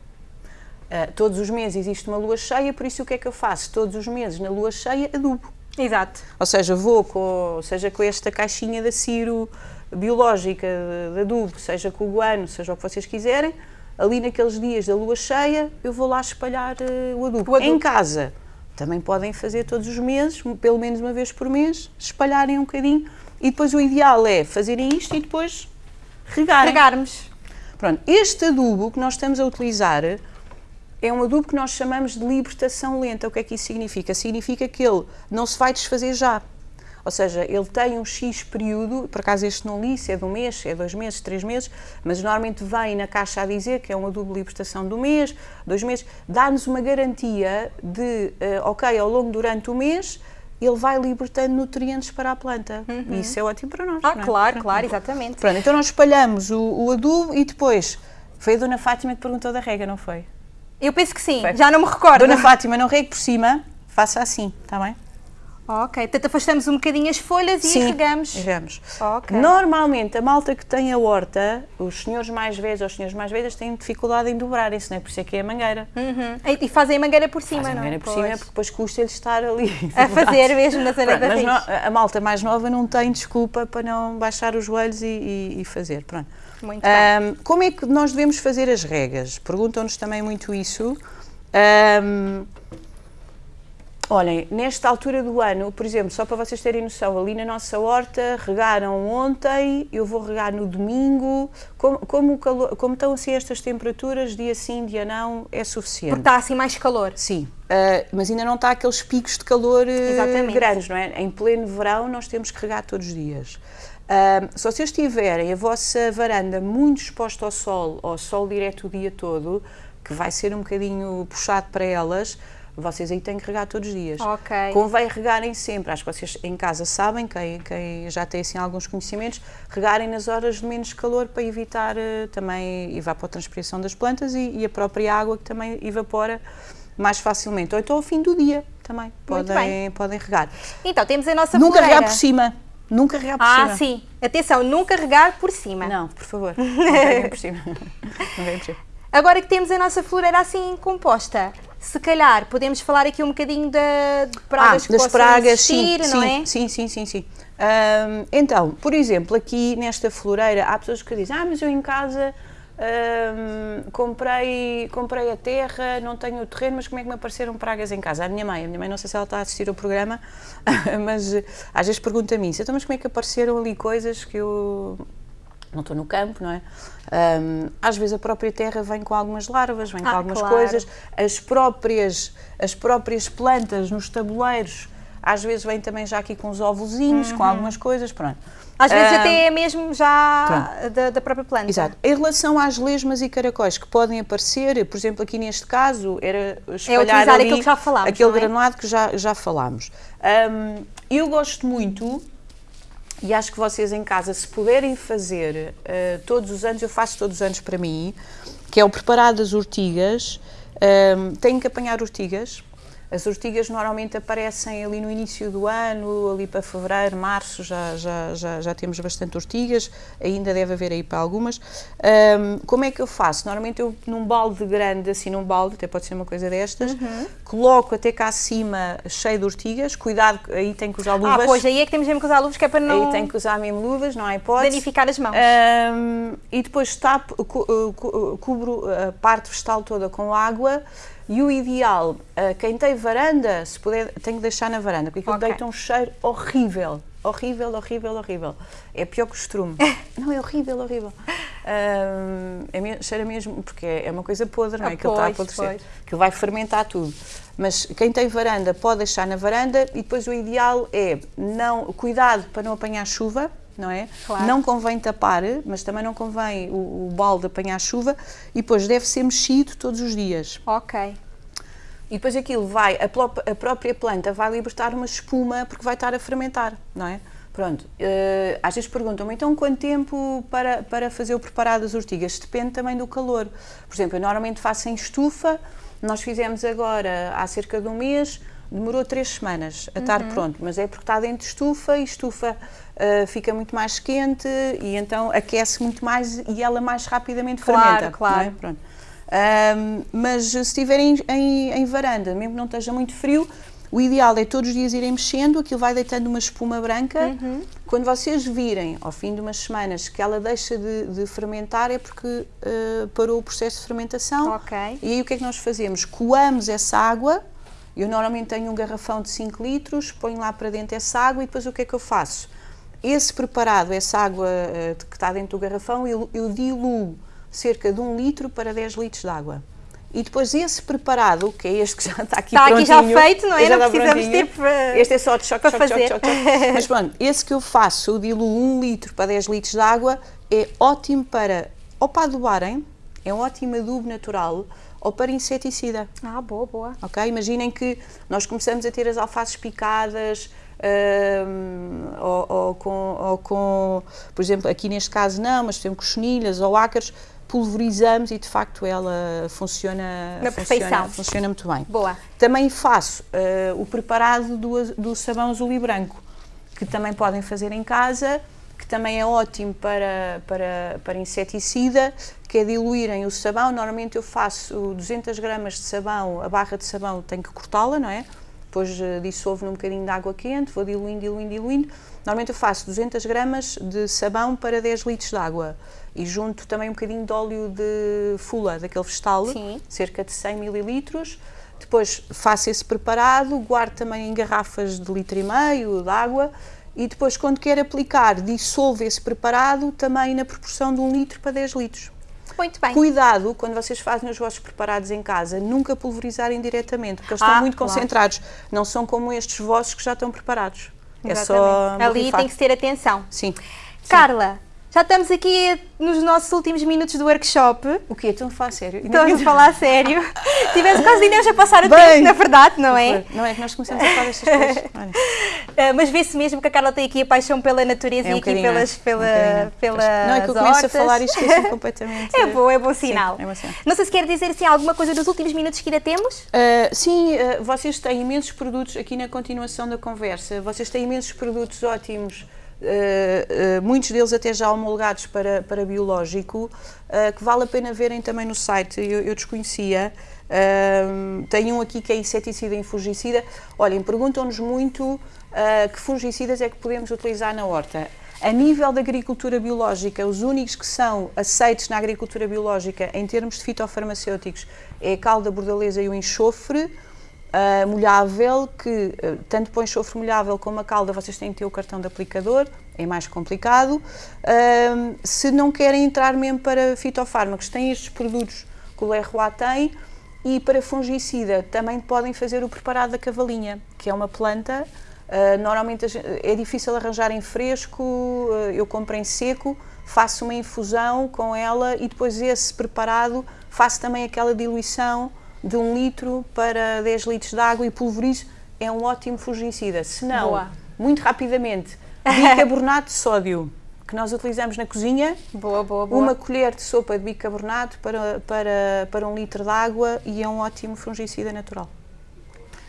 Speaker 1: todos os meses existe uma lua cheia, por isso o que é que eu faço? Todos os meses na lua cheia adubo.
Speaker 2: Exato.
Speaker 1: Ou seja, vou com, seja com esta caixinha da Ciro, biológica de, de adubo, seja com o guano, seja o que vocês quiserem, ali naqueles dias da lua cheia, eu vou lá espalhar uh, o, adubo. o, adubo. Em casa, também podem fazer todos os meses, pelo menos uma vez por mês, espalharem um bocadinho e depois o ideal é fazerem isto e depois regarem.
Speaker 2: Regarmos.
Speaker 1: Pronto, este adubo que nós estamos a utilizar é um adubo que nós chamamos de libertação lenta. O que é que isso significa? Significa que ele não se vai desfazer já. Ou seja, ele tem um X período, por acaso este não li, se é de um mês, se é dois meses, três meses, mas normalmente vem na caixa a dizer que é uma dupla libertação do mês, dois meses, dá-nos uma garantia de, uh, ok, ao longo durante o mês, ele vai libertando nutrientes para a planta.
Speaker 2: Uhum.
Speaker 1: E isso é ótimo para nós.
Speaker 2: Ah,
Speaker 1: é?
Speaker 2: claro, claro, exatamente.
Speaker 1: Pronto, então nós espalhamos o, o adubo e depois, foi a Dona Fátima que perguntou da rega, não foi?
Speaker 2: Eu penso que sim, já não me recordo.
Speaker 1: Dona Fátima, não regue por cima, faça assim, está bem?
Speaker 2: Ok, portanto afastamos um bocadinho as folhas
Speaker 1: Sim,
Speaker 2: e regamos.
Speaker 1: regamos.
Speaker 2: Okay.
Speaker 1: Normalmente a malta que tem a horta, os senhores mais velhos ou os senhores mais velhos têm dificuldade em dobrarem-se, não é? Por isso é que é a mangueira.
Speaker 2: Uhum. E fazem a mangueira por cima,
Speaker 1: fazem
Speaker 2: não
Speaker 1: a mangueira
Speaker 2: é?
Speaker 1: por cima porque depois custa-lhes estar ali.
Speaker 2: A fazer mesmo na zona da
Speaker 1: mas no, a malta mais nova não tem desculpa para não baixar os joelhos e, e, e fazer. Pronto.
Speaker 2: Muito
Speaker 1: um,
Speaker 2: bem.
Speaker 1: Como é que nós devemos fazer as regas? Perguntam-nos também muito isso. Um, Olhem, nesta altura do ano, por exemplo, só para vocês terem noção, ali na nossa horta regaram ontem, eu vou regar no domingo. Como, como, calor, como estão assim estas temperaturas, dia sim, dia não, é suficiente.
Speaker 2: Porque está assim mais calor.
Speaker 1: Sim, uh, mas ainda não está aqueles picos de calor uh, grandes, não é? Em pleno verão nós temos que regar todos os dias. Uh, se vocês tiverem a vossa varanda muito exposta ao sol, ao sol direto o dia todo, que vai ser um bocadinho puxado para elas, vocês aí têm que regar todos os dias.
Speaker 2: Ok.
Speaker 1: Convém regarem sempre, acho que vocês em casa sabem, quem, quem já tem assim alguns conhecimentos, regarem nas horas de menos calor para evitar uh, também evapotranspiração das plantas e, e, a própria água que também evapora mais facilmente. Ou então ao fim do dia também podem, podem regar.
Speaker 2: Então temos a nossa
Speaker 1: Nunca
Speaker 2: floreira.
Speaker 1: regar por cima. Nunca regar por
Speaker 2: ah,
Speaker 1: cima.
Speaker 2: Ah, sim. Atenção, nunca regar por cima.
Speaker 1: Não, por favor. Não por cima. Não reguem por cima.
Speaker 2: Agora que temos a nossa floreira assim composta, se calhar podemos falar aqui um bocadinho da, de pragas
Speaker 1: ah,
Speaker 2: que
Speaker 1: das pragas,
Speaker 2: existir,
Speaker 1: sim,
Speaker 2: não
Speaker 1: sim,
Speaker 2: é?
Speaker 1: Sim, sim, sim, sim. Um, então, por exemplo, aqui nesta floreira há pessoas que dizem, ah, mas eu em casa comprei, comprei a terra, não tenho o terreno, mas como é que me apareceram pragas em casa? A minha mãe, a minha mãe não sei se ela está a assistir ao programa, mas às vezes pergunta-me isso, então mas como é que apareceram ali coisas que eu não estou no campo, não é? Um, às vezes a própria terra vem com algumas larvas, vem ah, com algumas claro. coisas, as próprias, as próprias plantas nos tabuleiros, às vezes vêm também já aqui com os ovozinhos, uhum. com algumas coisas, pronto.
Speaker 2: Às vezes até é mesmo já da, da, própria planta.
Speaker 1: Exato. Em relação às lesmas e caracóis que podem aparecer, por exemplo, aqui neste caso, era espalhar
Speaker 2: é utilizar
Speaker 1: ali
Speaker 2: aquilo que já falámos,
Speaker 1: aquele
Speaker 2: é?
Speaker 1: granulado que já, já falámos. Um, eu gosto muito e acho que vocês em casa, se puderem fazer uh, todos os anos, eu faço todos os anos para mim, que é o preparado das ortigas, um, têm que apanhar ortigas, as ortigas normalmente aparecem ali no início do ano, ali para fevereiro, março, já, já, já, já temos bastante ortigas, ainda deve haver aí para algumas. Um, como é que eu faço? Normalmente eu, num balde grande, assim num balde, até pode ser uma coisa destas, uhum. coloco até cá acima cheio de ortigas, cuidado, aí tem que usar luvas.
Speaker 2: Ah, pois, aí é que temos mesmo que usar luvas, que é para não...
Speaker 1: Aí tem que usar mesmo luvas, não há hipótese.
Speaker 2: Danificar as mãos.
Speaker 1: Um, e depois tapo, cubro a parte vegetal toda com água, e o ideal, uh, quem tem varanda, se puder, tem que deixar na varanda, porque aquilo okay. deita um cheiro horrível. Horrível, horrível, horrível. É pior que o estrume. Não, é horrível, horrível. Uh, é, cheira mesmo, porque é, é uma coisa podre, não é? Ah, Aquilo está a apodrecer. Aquilo vai fermentar tudo. Mas quem tem varanda pode deixar na varanda e depois o ideal é não, cuidado para não apanhar chuva, não é? Claro. Não convém tapar, mas também não convém o, o balde apanhar chuva e depois deve ser mexido todos os dias.
Speaker 2: Ok.
Speaker 1: E depois aquilo vai, a, a própria planta vai libertar uma espuma porque vai estar a fermentar, não é? Pronto, uh, às vezes perguntam-me, então quanto tempo para, para fazer o preparado das ortigas? Depende também do calor. Por exemplo, eu normalmente faço em estufa, nós fizemos agora há cerca de um mês, demorou três semanas a estar uhum. pronto, mas é porque está dentro de estufa e estufa uh, fica muito mais quente e então aquece muito mais e ela mais rapidamente
Speaker 2: claro,
Speaker 1: fermenta.
Speaker 2: É? Claro,
Speaker 1: é? Pronto. Um, mas se estiverem em, em, em, varanda, mesmo que não esteja muito frio, o ideal é todos os dias irem mexendo, aquilo vai deitando uma espuma branca. Uhum. Quando vocês virem, ao fim de umas semanas, que ela deixa de, de fermentar, é porque uh, parou o processo de fermentação.
Speaker 2: Okay.
Speaker 1: E aí o que é que nós fazemos? Coamos essa água eu normalmente tenho um garrafão de 5 litros, ponho lá para dentro essa água e depois o que é que eu faço? Esse preparado, essa água uh, que está dentro do garrafão, eu, eu diluo cerca de 1 um litro para 10 litros de água. E depois esse preparado, que é este que já está aqui
Speaker 2: está
Speaker 1: prontinho.
Speaker 2: Está aqui já feito, não é? Não precisamos ter
Speaker 1: para Este é só de choque, choque, fazer. choque, choque, choque. Mas pronto, esse que eu faço, eu diluo 1 um litro para 10 litros de água, é ótimo para, ou para adubarem, é um ótimo adubo natural, ou para inseticida.
Speaker 2: Ah, boa, boa.
Speaker 1: Ok? Imaginem que nós começamos a ter as alfaces picadas, um, ou, ou, com, ou, com, por exemplo, aqui neste caso não, mas temos chenilhas ou ácaros, pulverizamos e de facto ela funciona,
Speaker 2: Na
Speaker 1: funciona,
Speaker 2: perfeição.
Speaker 1: funciona muito bem.
Speaker 2: Boa.
Speaker 1: Também faço uh, o preparado do, do sabão azul e branco, que também podem fazer em casa também é ótimo para, para, para inseticida, que é diluírem o sabão. Normalmente eu faço 200 gramas de sabão, a barra de sabão tenho que cortá-la, não é? Depois uh, dissolvo num bocadinho de água quente, vou diluindo, diluindo, diluindo. Normalmente eu faço 200 gramas de sabão para 10 litros de água e junto também um bocadinho de óleo de fula, daquele vegetal,
Speaker 2: Sim.
Speaker 1: cerca de 100 mililitros. Depois faço esse preparado, guardo também em garrafas de litro e meio de água e depois, quando quer aplicar, dissolve esse preparado também na proporção de 1 litro para 10 litros.
Speaker 2: Muito bem.
Speaker 1: Cuidado quando vocês fazem os vossos preparados em casa, nunca pulverizarem diretamente, porque eles
Speaker 2: ah,
Speaker 1: estão muito
Speaker 2: claro.
Speaker 1: concentrados. Não são como estes vossos que já estão preparados.
Speaker 2: Exatamente.
Speaker 1: É só.
Speaker 2: Ali tem que ter atenção.
Speaker 1: Sim.
Speaker 2: Carla, já estamos aqui nos nossos últimos minutos do workshop.
Speaker 1: O quê? Estão a falar sério?
Speaker 2: Estamos a falar sério. Tivemos quase de a passar o Bem, tempo, na verdade, não é?
Speaker 1: Não é que nós começamos a falar destas coisas.
Speaker 2: Uh, mas vê-se mesmo que a Carla tem aqui a paixão pela natureza
Speaker 1: é um
Speaker 2: e aqui pelas, pela,
Speaker 1: um
Speaker 2: pelas
Speaker 1: Não é que eu começo a falar e esqueço completamente.
Speaker 2: É bom, é bom sinal.
Speaker 1: Sim, é bom sinal.
Speaker 2: Não sei se quer dizer assim, alguma coisa dos últimos minutos que ainda temos?
Speaker 1: Uh, sim, uh, vocês têm imensos produtos aqui na continuação da conversa. Vocês têm imensos produtos ótimos uh, muitos deles até já homologados para, para biológico, que vale a pena verem também no site, eu, eu desconhecia. Uh, tem um aqui que é inseticida e fungicida. Olhem, perguntam-nos muito que fungicidas é que podemos utilizar na horta. A nível da agricultura biológica, os únicos que são aceitos na agricultura biológica em termos de fitofarmacêuticos é a calda bordaleza e o enxofre uh, molhável, que uh, tanto o enxofre molhável como a calda vocês têm que ter o cartão de aplicador, é mais complicado. Uh, se não querem entrar mesmo para fitofármacos, têm estes produtos que o LROA tem e para fungicida também podem fazer o preparado da cavalinha, que é uma planta Uh, normalmente é difícil arranjar em fresco, uh, eu compro em seco, faço uma infusão com ela e depois esse preparado faço também aquela diluição de um litro para 10 litros de água e pulverizo. É um ótimo fungicida. Se não, Boa. muito rapidamente, bicarbonato de sódio que nós utilizamos na cozinha.
Speaker 2: Boa, boa, boa.
Speaker 1: Uma colher de sopa de bicarbonato para, para, para um litro de água e é um ótimo fungicida natural.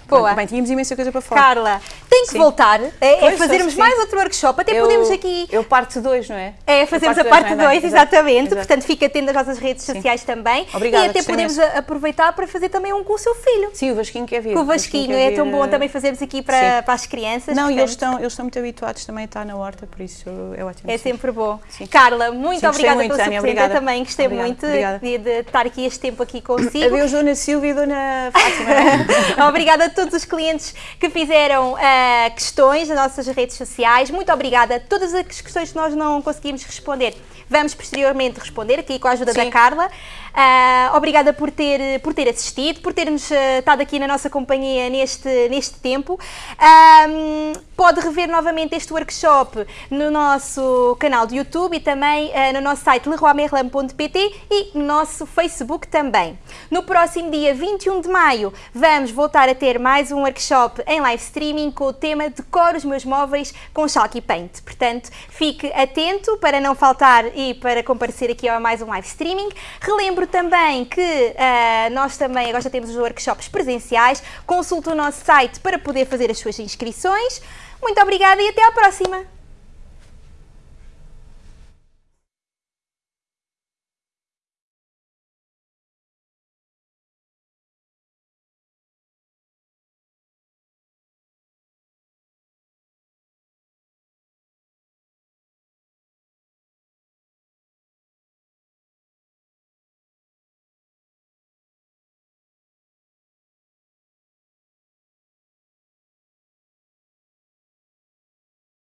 Speaker 2: Boa.
Speaker 1: Bem, tínhamos imensa coisa para falar.
Speaker 2: Carla, tem que sim. voltar é, é fazermos mais outro workshop. Até eu, podemos aqui.
Speaker 1: Eu parte 2, não é?
Speaker 2: É, fazemos a parte 2, é? exatamente. Exato. Portanto, fica atento às nossas redes sim. sociais também. Obrigada. E até podemos aproveitar para fazer também um com o seu filho.
Speaker 1: Sim, o Vasquinho quer vir.
Speaker 2: Com o Vasquinho, Vasquinho é tão bom também fazermos aqui para, para as crianças.
Speaker 1: Não, portanto. e eles estão, eles estão muito habituados também a estar na horta, por isso é ótimo.
Speaker 2: É sempre bom. Sim. Carla, muito obrigada muito, pela sua presença também. Gostei obrigada. muito de, de, estar aqui este tempo aqui consigo.
Speaker 1: Adeus, Dona Silvia e Dona Fátima.
Speaker 2: obrigada a todos os clientes que fizeram uh, questões nas nossas redes sociais. Muito obrigada. Todas as questões que nós não conseguimos responder, vamos posteriormente responder aqui com a ajuda Sim. da Carla. Uh, obrigada por ter, por ter assistido, por termos uh, estado aqui na nossa companhia neste, neste tempo. Um, pode rever novamente este workshop no nosso canal de YouTube e também uh, no nosso site leroymerlin.pt e no nosso Facebook também. No próximo dia 21 de maio vamos voltar a ter mais um workshop em live streaming com o tema Decoro os meus móveis com Chalk e Paint. Portanto, fique atento para não faltar e para comparecer aqui a mais um live streaming. Relembro Lembro também que uh, nós também agora já temos os workshops presenciais. Consulte o nosso site para poder fazer as suas inscrições. Muito obrigada e até à próxima!